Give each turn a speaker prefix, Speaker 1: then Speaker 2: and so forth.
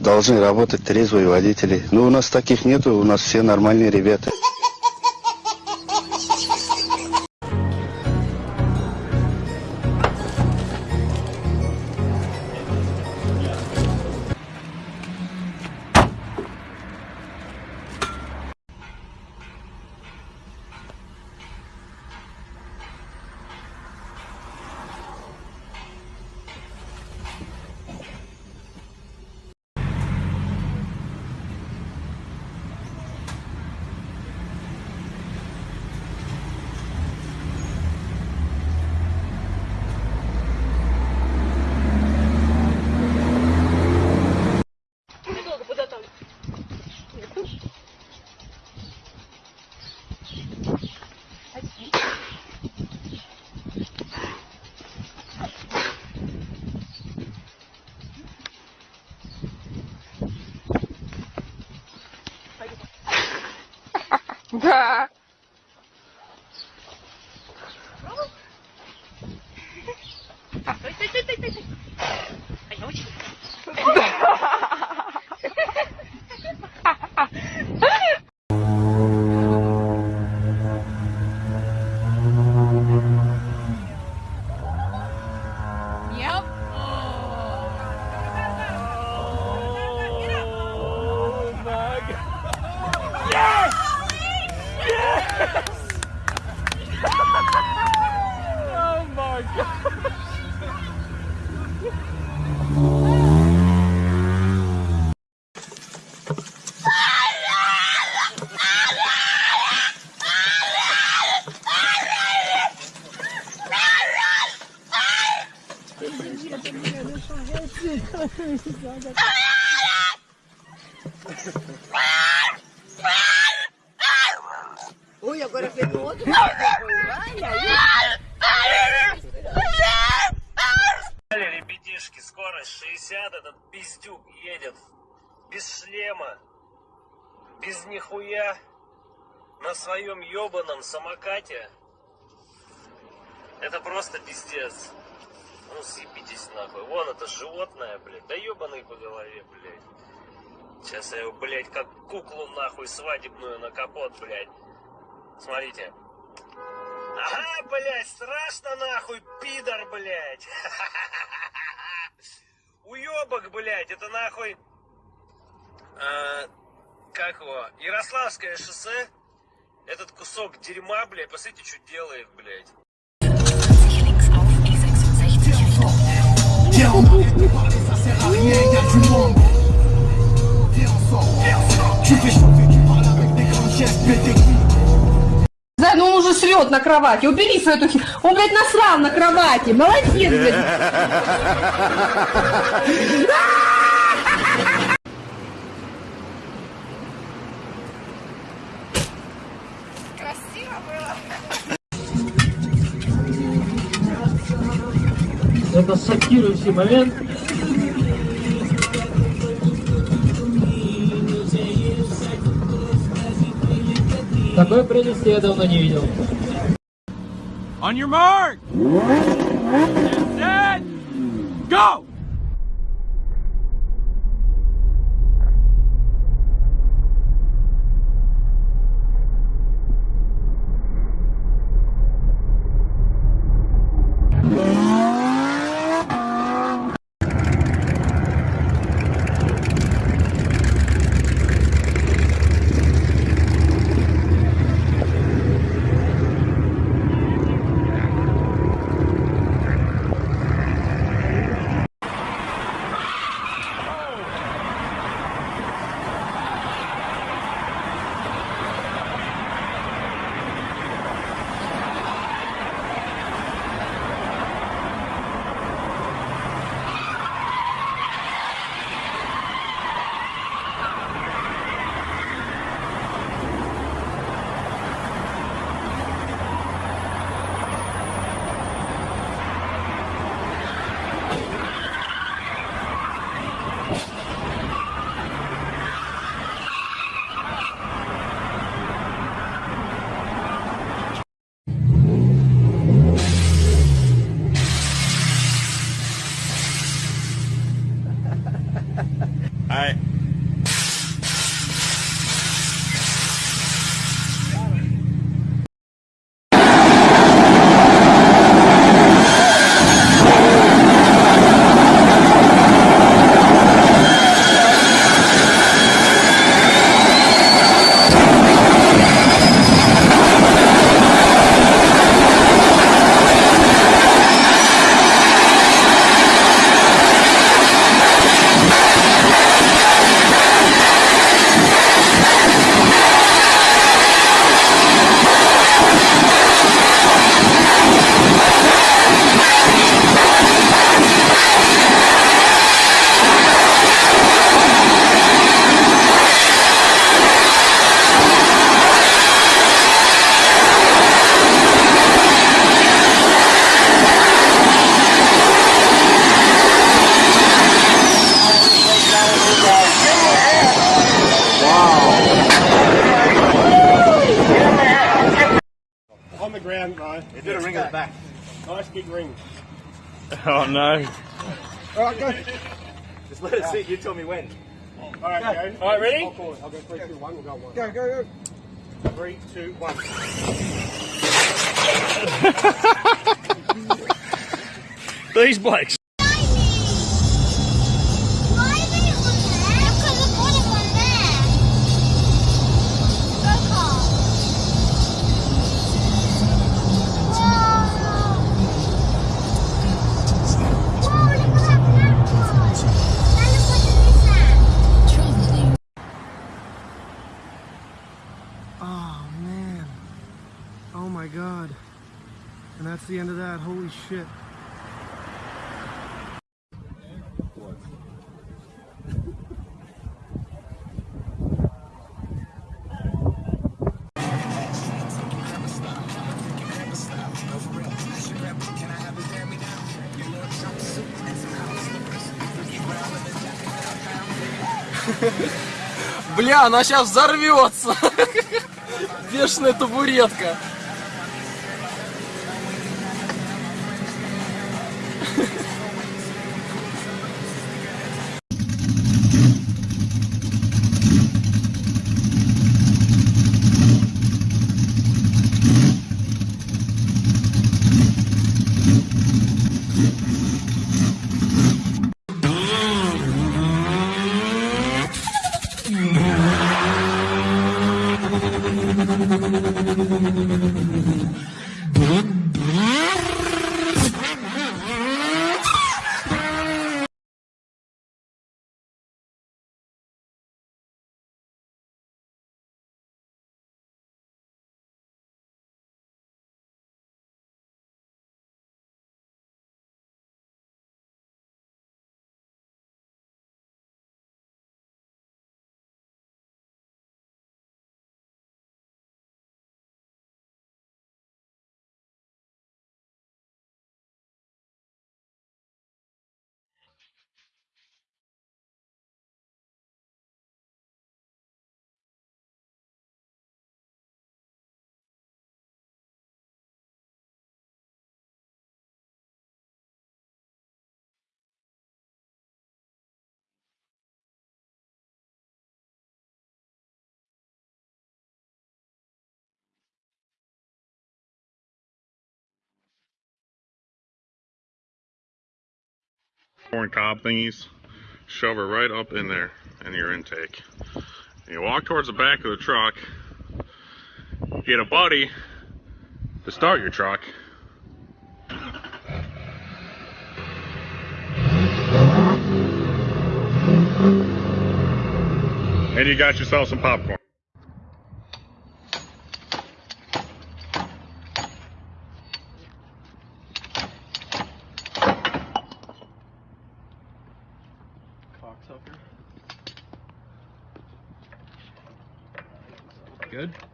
Speaker 1: должны работать трезвые водители. Но у нас таких нету, у нас все нормальные ребята.
Speaker 2: あ、いたいたいたい
Speaker 3: た。
Speaker 4: Ui, agora fez o outro.
Speaker 5: Ребятишки, скорость 60, этот пиздюк едет без шлема, без нихуя, на своем ебаном самокате. Это просто пиздец. Ну съебитесь нахуй. Вон это животное, блядь. Да ебаный по голове, блядь. Сейчас я его, блядь, как куклу нахуй свадебную на капот, блядь. Смотрите. Ага, блядь, страшно нахуй, пидор, блядь. Уебок, блядь, это нахуй... а, как его? Ярославское шоссе. Этот кусок дерьма, блядь, посмотрите, что делает, блядь.
Speaker 6: Richtung
Speaker 3: Да, ну он уже срет на кровати. Убери свою эту хи- Он, блядь, насрал на кровати. Молодец, блядь.
Speaker 7: Это шокирующий момент. Такой прелести я давно не видел.
Speaker 8: On your mark! Set! Go!
Speaker 9: Nice big ring.
Speaker 8: Oh no.
Speaker 9: All right, go.
Speaker 10: Just let it sit. You tell me when.
Speaker 9: All right, go.
Speaker 10: All right, ready?
Speaker 9: I'll call it. I'll go three, two, one. We'll go one. Go, go, go. Three, two, one.
Speaker 8: These blokes.
Speaker 9: And that's the end of that. Holy shit.
Speaker 7: Бля, она сейчас взорвется. Бешеная табуретка. ハハハハ!
Speaker 11: Corn cob thingies, shove it right up in there in your intake. And you walk towards the back of the truck, get a buddy to start your truck. And you got yourself some popcorn.